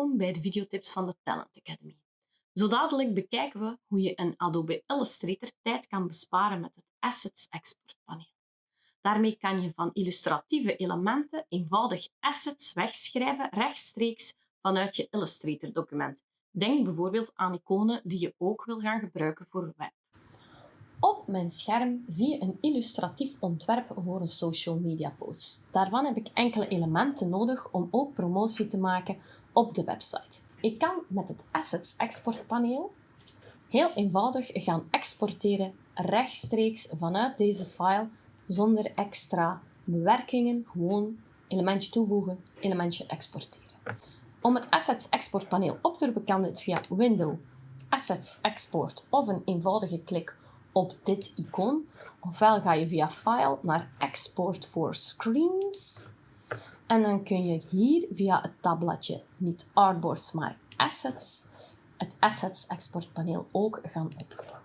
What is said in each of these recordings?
welkom bij de videotips van de Talent Academy. Zo dadelijk bekijken we hoe je een Adobe Illustrator tijd kan besparen met het Assets Export paneel. Daarmee kan je van illustratieve elementen eenvoudig assets wegschrijven rechtstreeks vanuit je Illustrator document. Denk bijvoorbeeld aan iconen die je ook wil gaan gebruiken voor web. Op mijn scherm zie je een illustratief ontwerp voor een social media post. Daarvan heb ik enkele elementen nodig om ook promotie te maken op de website. Ik kan met het Assets Export paneel heel eenvoudig gaan exporteren rechtstreeks vanuit deze file zonder extra bewerkingen. Gewoon elementje toevoegen, elementje exporteren. Om het Assets Export paneel op te roepen kan dit via Window, Assets Export of een eenvoudige klik op dit icoon. Ofwel ga je via File naar Export for Screens. En dan kun je hier via het tabbladje niet Artboards, maar Assets, het Assets Export paneel ook gaan oproepen.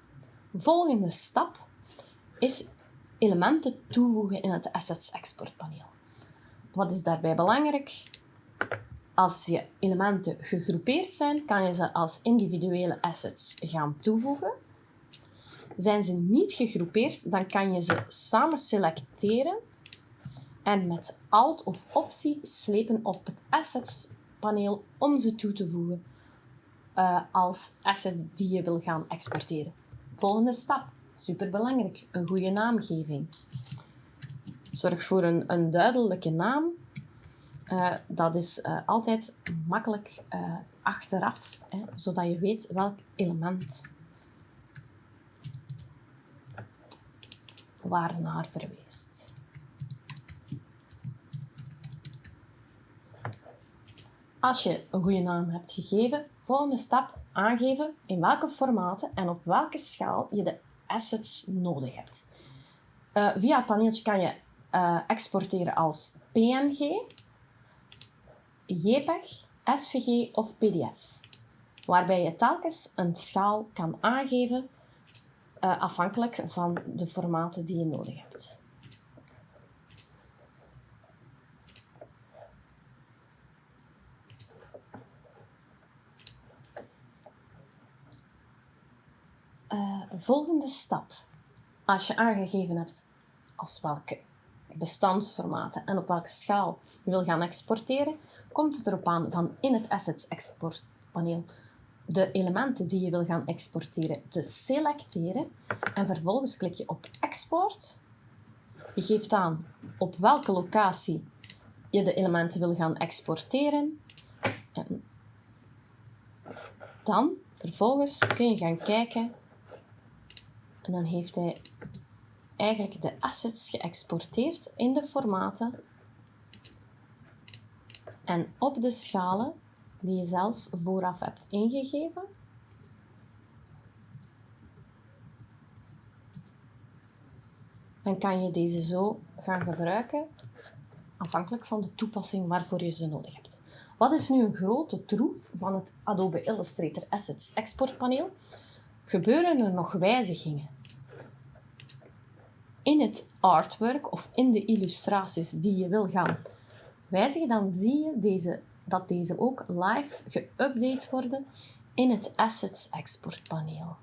Volgende stap is elementen toevoegen in het Assets Export paneel. Wat is daarbij belangrijk? Als je elementen gegroepeerd zijn, kan je ze als individuele assets gaan toevoegen. Zijn ze niet gegroepeerd, dan kan je ze samen selecteren en met Alt of Optie slepen op het Assets paneel om ze toe te voegen uh, als assets die je wil gaan exporteren. Volgende stap, superbelangrijk, een goede naamgeving. Zorg voor een, een duidelijke naam. Uh, dat is uh, altijd makkelijk achteraf, hè, zodat je weet welk element waarnaar verwijst. Als je een goede naam hebt gegeven, volgende stap aangeven in welke formaten en op welke schaal je de assets nodig hebt. Uh, via het paneeltje kan je uh, exporteren als PNG, JPEG, SVG of PDF, waarbij je telkens een schaal kan aangeven uh, afhankelijk van de formaten die je nodig hebt. Uh, volgende stap. Als je aangegeven hebt als welke bestandsformaten en op welke schaal je wil gaan exporteren, komt het erop aan van in het Assets Export paneel de elementen die je wil gaan exporteren te selecteren en vervolgens klik je op export. Je geeft aan op welke locatie je de elementen wil gaan exporteren. En dan vervolgens kun je gaan kijken en dan heeft hij eigenlijk de assets geëxporteerd in de formaten en op de schalen die je zelf vooraf hebt ingegeven. Dan kan je deze zo gaan gebruiken, afhankelijk van de toepassing waarvoor je ze nodig hebt. Wat is nu een grote troef van het Adobe Illustrator Assets Export paneel? Gebeuren er nog wijzigingen in het artwork of in de illustraties die je wil gaan wijzigen, dan zie je deze dat deze ook live geüpdate worden in het Assets Export paneel.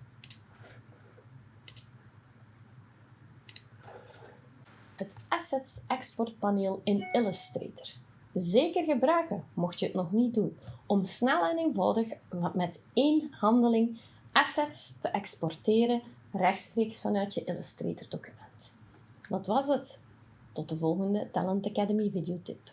Het Assets Export paneel in Illustrator. Zeker gebruiken, mocht je het nog niet doen, om snel en eenvoudig met één handeling assets te exporteren rechtstreeks vanuit je Illustrator document. Dat was het. Tot de volgende Talent Academy videotip.